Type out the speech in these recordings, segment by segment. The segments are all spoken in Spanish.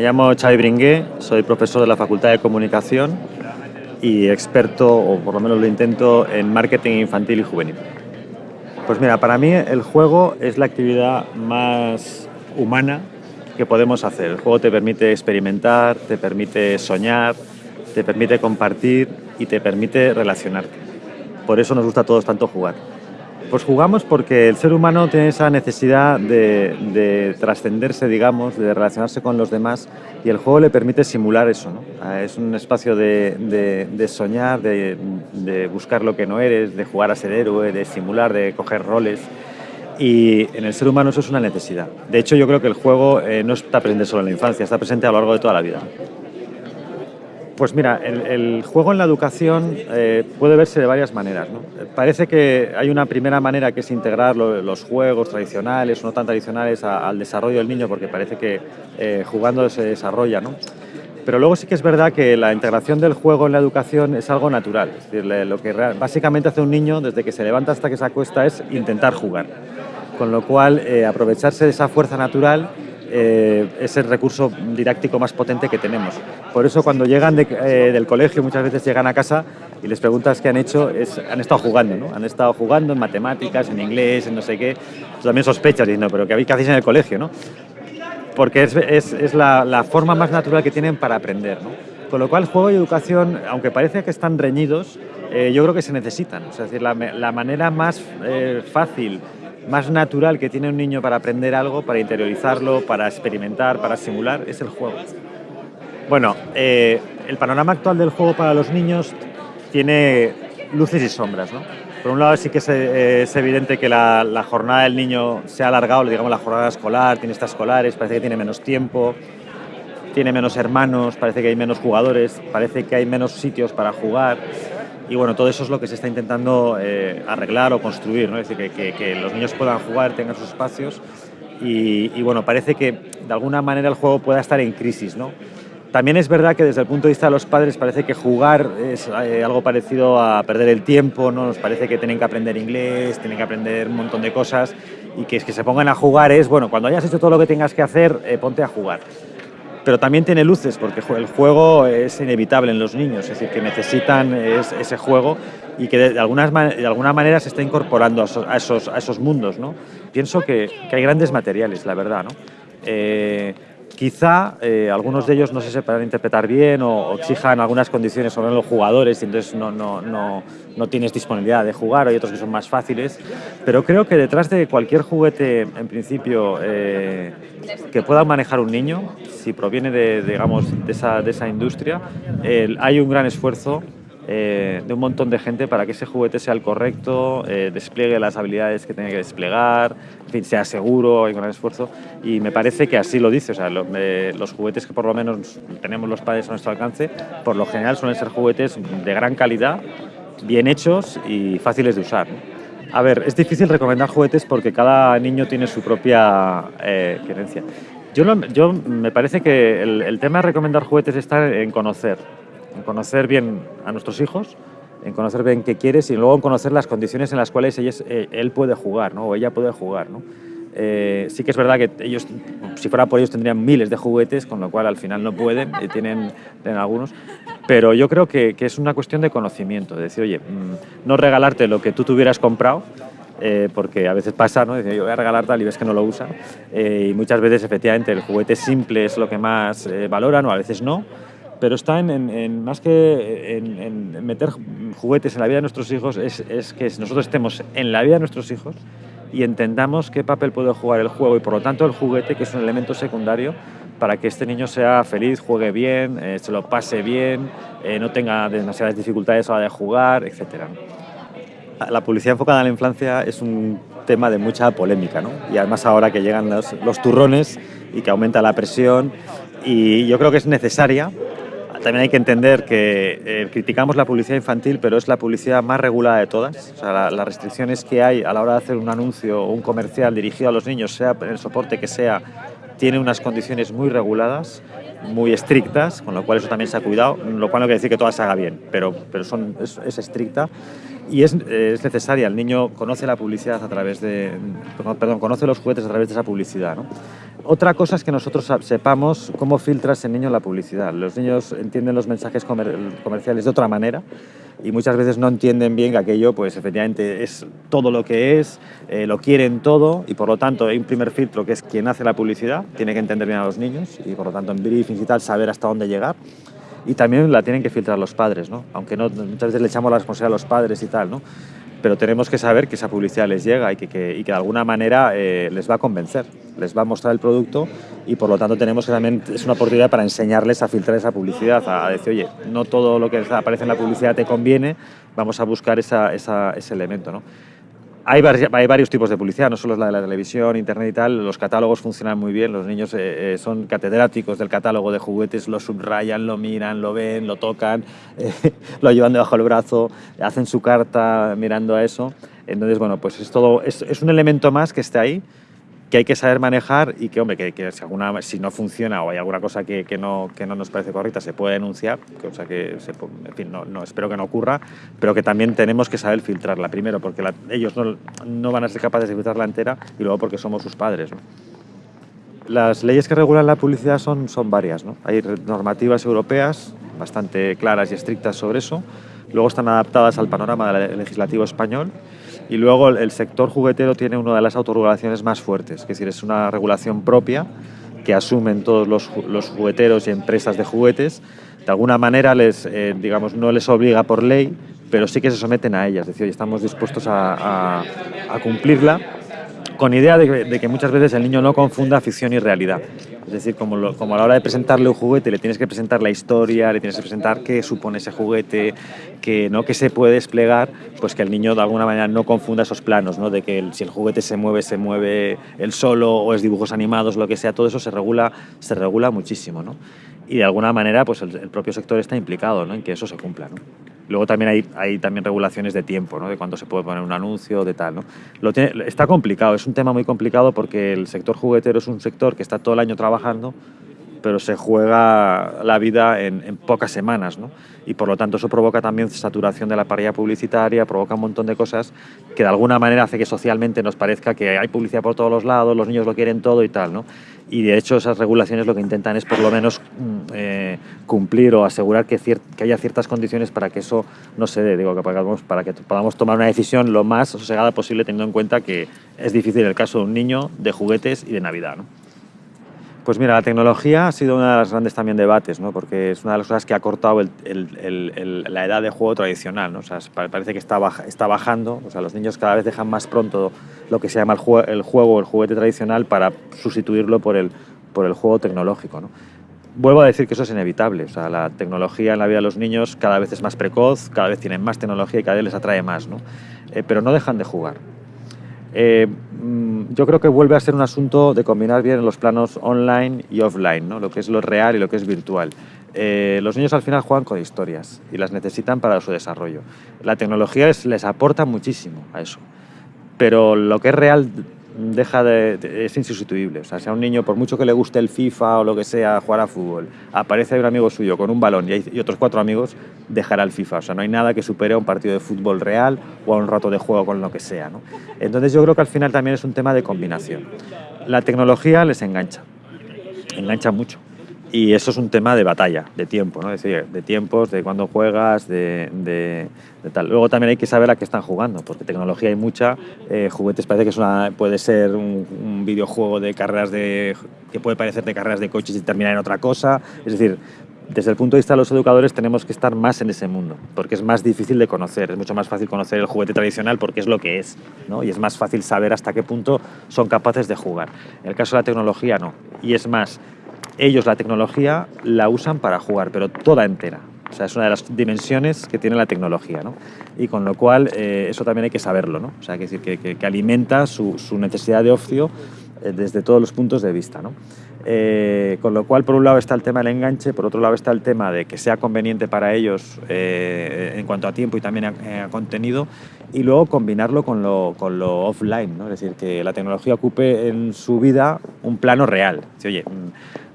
Me llamo Xavi Bringué, soy profesor de la Facultad de Comunicación y experto, o por lo menos lo intento, en marketing infantil y juvenil. Pues mira, para mí el juego es la actividad más humana que podemos hacer. El juego te permite experimentar, te permite soñar, te permite compartir y te permite relacionarte. Por eso nos gusta a todos tanto jugar. Pues jugamos porque el ser humano tiene esa necesidad de, trascenderse, digamos, de relacionarse con los demás y el juego le permite simular eso. Es un espacio de, soñar, de, buscar lo que no eres, de jugar a ser héroe, de simular, de coger roles y en el ser humano eso es una necesidad. De hecho, yo creo que el juego eh, no está presente solo en la infancia, está presente a lo largo de toda la vida. Pues mira, el, juego en la educación eh, puede verse de varias maneras. Parece que hay una primera manera que es integrar los juegos tradicionales no tan tradicionales al desarrollo del niño, porque parece que eh, jugando se desarrolla. ¿no? Pero luego sí que es verdad que la integración del juego en la educación es algo natural. Es decir, lo que básicamente hace un niño desde que se levanta hasta que se acuesta es intentar jugar. Con lo cual, eh, aprovecharse de esa fuerza natural eh, es el recurso didáctico más potente que tenemos. Por eso cuando llegan eh, del colegio, muchas veces llegan a casa y les preguntas qué han hecho, han estado jugando, ¿no? Han estado jugando en matemáticas, en inglés, en no sé qué. Tú también sospechas diciendo, pero ¿qué, hacéis en el colegio, no? Porque es, la, forma más natural que tienen para aprender, ¿no? Con lo cual, juego y educación, aunque parece que están reñidos, eh, yo creo que se necesitan. es decir, la, la manera más fácil más natural que tiene un niño para aprender algo, para interiorizarlo, para experimentar, para simular, es el juego. Bueno, eh, el panorama actual del juego para los niños tiene luces y sombras. ¿no? Por un lado sí que es, eh, evidente que la, jornada del niño se ha alargado, digamos la jornada escolar, tiene estas escolares, parece que tiene menos tiempo, tiene menos hermanos, parece que hay menos jugadores, parece que hay menos sitios para jugar. Y bueno, todo eso es lo que se está intentando eh, arreglar o construir, ¿no? es decir, que, los niños puedan jugar, tengan sus espacios y, bueno, parece que de alguna manera el juego pueda estar en crisis. ¿no? También es verdad que desde el punto de vista de los padres parece que jugar es eh, algo parecido a perder el tiempo, ¿no? nos parece que tienen que aprender inglés, tienen que aprender un montón de cosas y que es que se pongan a jugar es, bueno, cuando hayas hecho todo lo que tengas que hacer, eh, ponte a jugar pero también tiene luces, porque el juego es inevitable en los niños, es decir, que necesitan ese juego y que de, algunas, de alguna manera se está incorporando a esos, a esos, mundos. ¿no? Pienso que, hay grandes materiales, la verdad. ¿no? Eh, quizá eh, algunos de ellos no se sepan interpretar bien o, exijan algunas condiciones sobre los jugadores y entonces no, no, no, no, tienes disponibilidad de jugar, hay otros que son más fáciles, pero creo que detrás de cualquier juguete, en principio, eh, que pueda manejar un niño, si proviene de, digamos, de, esa, de esa industria, hay un gran esfuerzo eh, de un montón de gente para que ese juguete sea el correcto, eh, despliegue las habilidades que tiene que desplegar, en fin, sea seguro y con gran esfuerzo. Y me parece que así lo dice, o eh, los juguetes que por lo menos tenemos los padres a nuestro alcance, por lo general suelen ser juguetes de gran calidad, bien hechos y fáciles de usar. A ver, es difícil recomendar juguetes porque cada niño tiene su propia creencia. Yo, yo, me parece que el, el tema de recomendar juguetes está en conocer en conocer bien a nuestros hijos, en conocer bien qué quieres y luego en conocer las condiciones en las cuales eh, él puede jugar ¿no? o ella puede jugar. ¿no? Eh, sí que es verdad que ellos, si fuera por ellos, tendrían miles de juguetes, con lo cual al final no pueden, y tienen, algunos, pero yo creo que, es una cuestión de conocimiento, de decir, oye, mm, no regalarte lo que tú tuvieras comprado, eh, porque a veces pasa, ¿no? Decir, yo voy a regalar tal y ves que no lo usa, y muchas veces efectivamente el juguete simple es lo que más valoran o a veces no, pero está en, más que en, meter juguetes en la vida de nuestros hijos, es, es, que nosotros estemos en la vida de nuestros hijos y entendamos qué papel puede jugar el juego y por lo tanto el juguete, que es un elemento secundario para que este niño sea feliz, juegue bien, eh, se lo pase bien, eh, no tenga demasiadas dificultades a la hora de jugar, etc. La publicidad enfocada en la infancia es un tema de mucha polémica, ¿no? y además ahora que llegan los, los turrones y que aumenta la presión, y yo creo que es necesaria también hay que entender que eh, criticamos la publicidad infantil, pero es la publicidad más regulada de todas. O sea, las restricciones que hay a la hora de hacer un anuncio o un comercial dirigido a los niños, sea en el soporte que sea, tiene unas condiciones muy reguladas muy estrictas, con lo cual eso también se ha cuidado, lo cual no quiere decir que todas se haga bien, pero, pero son, es, es estricta y es, es, necesaria. El niño conoce la publicidad a través de, perdón, conoce los juguetes a través de esa publicidad. ¿no? Otra cosa es que nosotros sepamos cómo filtra ese niño la publicidad. Los niños entienden los mensajes comer comerciales de otra manera y muchas veces no entienden bien que aquello, pues efectivamente es todo lo que es, eh, lo quieren todo y por lo tanto hay un primer filtro que es quien hace la publicidad, tiene que entender bien a los niños y por lo tanto en briefings y tal saber hasta dónde llegar y también la tienen que filtrar los padres, ¿no? aunque no, muchas veces le echamos la responsabilidad a los padres y tal, ¿no? Pero tenemos que saber que esa publicidad les llega y que, que, y que de alguna manera eh, les va a convencer, les va a mostrar el producto y por lo tanto tenemos que también, es una oportunidad para enseñarles a filtrar esa publicidad, a, decir, oye, no todo lo que aparece en la publicidad te conviene, vamos a buscar esa, ese elemento. ¿no? Hay, hay, varios tipos de publicidad, no solo la de la televisión, internet y tal. Los catálogos funcionan muy bien, los niños eh, eh, son catedráticos del catálogo de juguetes, lo subrayan, lo miran, lo ven, lo tocan, eh, lo llevan debajo del brazo, hacen su carta mirando a eso. Entonces, bueno, pues es, todo, es, es un elemento más que está ahí que hay que saber manejar y que, hombre, que, si, alguna, si no funciona o hay alguna cosa que, que, no, que no nos parece correcta, se puede denunciar, cosa que, no, espero que no ocurra, pero que también tenemos que saber filtrarla, primero porque ellos no, no, van a ser capaces de filtrarla entera y luego porque somos sus padres. Las leyes que regulan la publicidad son, son varias, hay normativas europeas bastante claras y estrictas sobre eso, luego están adaptadas al panorama legislativo español y luego el sector juguetero tiene una de las autorregulaciones más fuertes, es decir, es una regulación propia que asumen todos los, jugueteros y empresas de juguetes. De alguna manera les, eh, digamos, no les obliga por ley, pero sí que se someten a ella. Es decir, estamos dispuestos a cumplirla con idea de, que muchas veces el niño no confunda ficción y realidad. Es decir, como, a la hora de presentarle un juguete le tienes que presentar la historia, le tienes que presentar qué supone ese juguete, que, ¿no? que se puede desplegar, pues que el niño de alguna manera no confunda esos planos, ¿no? de que si el juguete se mueve, se mueve él solo, o es dibujos animados, lo que sea, todo eso se regula, se regula muchísimo. ¿no? Y de alguna manera pues el, propio sector está implicado ¿no? en que eso se cumpla. ¿no? Luego también hay, hay también regulaciones de tiempo, ¿no? de cuándo se puede poner un anuncio, de tal. ¿no? Lo tiene, está complicado, es un tema muy complicado porque el sector juguetero es un sector que está todo el año trabajando, pero se juega la vida en, pocas semanas, ¿no? Y por lo tanto eso provoca también saturación de la parrilla publicitaria, provoca un montón de cosas que de alguna manera hace que socialmente nos parezca que hay publicidad por todos los lados, los niños lo quieren todo y tal, ¿no? Y de hecho esas regulaciones lo que intentan es por lo menos eh, cumplir o asegurar que, que, haya ciertas condiciones para que eso no se dé, digo, que podamos, para que podamos tomar una decisión lo más sosegada posible teniendo en cuenta que es difícil el caso de un niño, de juguetes y de Navidad, ¿no? Pues mira, la tecnología ha sido uno de los grandes también debates, ¿no? porque es una de las cosas que ha cortado la edad de juego tradicional. O sea, parece que está, baja, está bajando, o sea, los niños cada vez dejan más pronto lo que se llama el, juego, el el juguete tradicional, para sustituirlo por el, por el juego tecnológico. ¿no? Vuelvo a decir que eso es inevitable, o sea, la tecnología en la vida de los niños cada vez es más precoz, cada vez tienen más tecnología y cada vez les atrae más. Eh, pero no dejan de jugar. Eh, mm, yo creo que vuelve a ser un asunto de combinar bien los planos online y offline, ¿no? lo que es lo real y lo que es virtual. Eh, los niños al final juegan con historias y las necesitan para su desarrollo. La tecnología es, les aporta muchísimo a eso, pero lo que es real deja de, es insustituible. O sea, un niño, por mucho que le guste el FIFA o lo que sea, jugar a fútbol, aparece un amigo suyo con un balón y, hay, otros cuatro amigos, dejará el FIFA. O sea, no hay nada que supere a un partido de fútbol real o a un rato de juego con lo que sea. ¿no? Entonces yo creo que al final también es un tema de combinación. La tecnología les engancha, engancha mucho. Y eso es un tema de batalla, de tiempo, ¿no? Decir, de tiempos, de cuándo juegas, de, de, de, tal. Luego también hay que saber a qué están jugando, porque tecnología hay mucha. Eh, juguetes parece que es una, puede ser un, un, videojuego de carreras de que puede parecer de carreras de coches y terminar en otra cosa. Es decir, desde el punto de vista de los educadores tenemos que estar más en ese mundo, porque es más difícil de conocer, es mucho más fácil conocer el juguete tradicional porque es lo que es, ¿no? y es más fácil saber hasta qué punto son capaces de jugar. En el caso de la tecnología no, y es más, ellos la tecnología la usan para jugar, pero toda entera. O sea, es una de las dimensiones que tiene la tecnología, ¿no? Y con lo cual, eh, eso también hay que saberlo, ¿no? O sea, que, que, que, que alimenta su, su, necesidad de ocio eh, desde todos los puntos de vista, ¿no? Eh, con lo cual, por un lado está el tema del enganche, por otro lado está el tema de que sea conveniente para ellos en cuanto a tiempo y también a, a, contenido, y luego combinarlo con lo, con lo offline, ¿no? es decir, que la tecnología ocupe en su vida un plano real. Si, oye,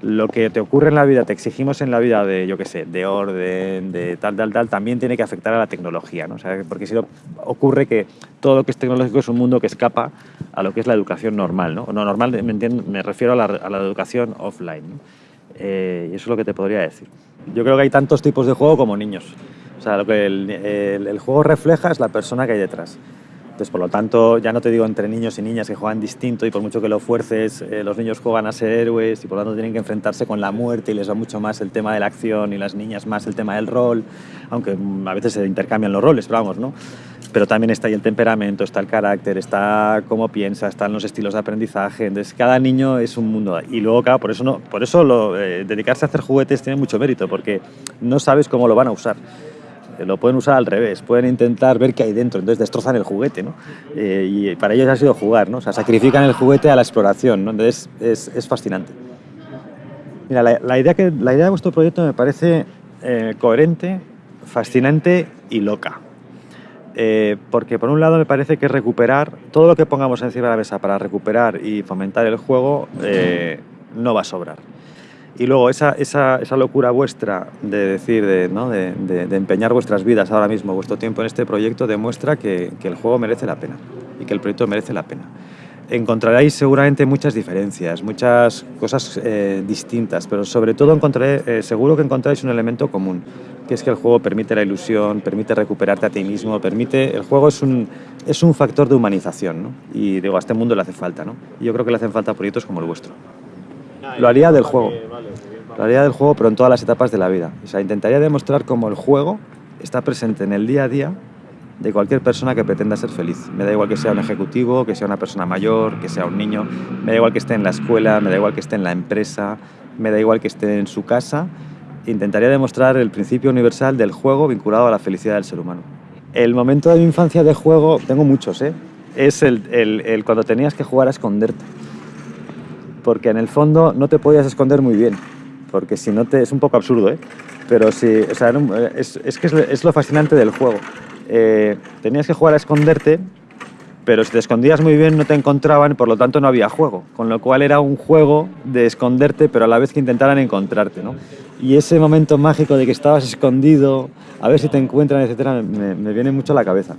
lo que te ocurre en la vida, te exigimos en la vida de, yo qué sé, de orden, de tal, tal, tal, también tiene que afectar a la tecnología, ¿no? O sea, porque si no, ocurre que todo lo que es tecnológico es un mundo que escapa a lo que es la educación normal, ¿no? No normal, me, refiero a la, a la, educación offline, eh, y eso es lo que te podría decir. Yo creo que hay tantos tipos de juego como niños. Sea, lo que el, el, el juego refleja es la persona que hay detrás. Entonces, por lo tanto, ya no te digo entre niños y niñas que juegan distinto y por mucho que lo fuerces, eh, los niños juegan a ser héroes y por lo tanto tienen que enfrentarse con la muerte y les va mucho más el tema de la acción y las niñas más el tema del rol, aunque mm, a veces se intercambian los roles, pero vamos, ¿no? Pero también está ahí el temperamento, está el carácter, está cómo piensa, están los estilos de aprendizaje. Entonces, cada niño es un mundo. Y luego, claro, por eso, no, por eso lo, eh, dedicarse a hacer juguetes tiene mucho mérito, porque no sabes cómo lo van a usar lo pueden usar al revés, pueden intentar ver qué hay dentro, entonces destrozan el juguete, ¿no? Eh, y para ellos ha sido jugar, ¿no? O sea, sacrifican el juguete a la exploración, ¿no? Entonces es, es fascinante. Mira, la, la, idea que, la idea de vuestro proyecto me parece eh, coherente, fascinante y loca. Eh, porque por un lado me parece que recuperar, todo lo que pongamos encima de la mesa para recuperar y fomentar el juego eh, no va a sobrar. Y luego esa, esa, esa locura vuestra de decir, de, ¿no? de, de, de, empeñar vuestras vidas ahora mismo, vuestro tiempo en este proyecto, demuestra que, que, el juego merece la pena y que el proyecto merece la pena. Encontraréis seguramente muchas diferencias, muchas cosas eh, distintas, pero sobre todo encontraré, eh, seguro que encontráis un elemento común, que es que el juego permite la ilusión, permite recuperarte a ti mismo, permite... El juego es un, es un factor de humanización, ¿no? Y digo, a este mundo le hace falta, ¿no? Y yo creo que le hacen falta proyectos como el vuestro. Lo haría del juego. Lo haría del juego, pero en todas las etapas de la vida. O sea, intentaría demostrar cómo el juego está presente en el día a día de cualquier persona que pretenda ser feliz. Me da igual que sea un ejecutivo, que sea una persona mayor, que sea un niño, me da igual que esté en la escuela, me da igual que esté en la empresa, me da igual que esté en su casa. Intentaría demostrar el principio universal del juego vinculado a la felicidad del ser humano. El momento de mi infancia de juego, tengo muchos, ¿eh? es el, el, el cuando tenías que jugar a esconderte porque en el fondo no te podías esconder muy bien, porque si no te... es un poco absurdo, ¿eh? Pero sí, o sea, es, es que es, lo fascinante del juego. Eh, tenías que jugar a esconderte, pero si te escondías muy bien no te encontraban, por lo tanto no había juego, con lo cual era un juego de esconderte, pero a la vez que intentaran encontrarte, ¿no? Y ese momento mágico de que estabas escondido, a ver si te encuentran, etcétera, me viene mucho a la cabeza.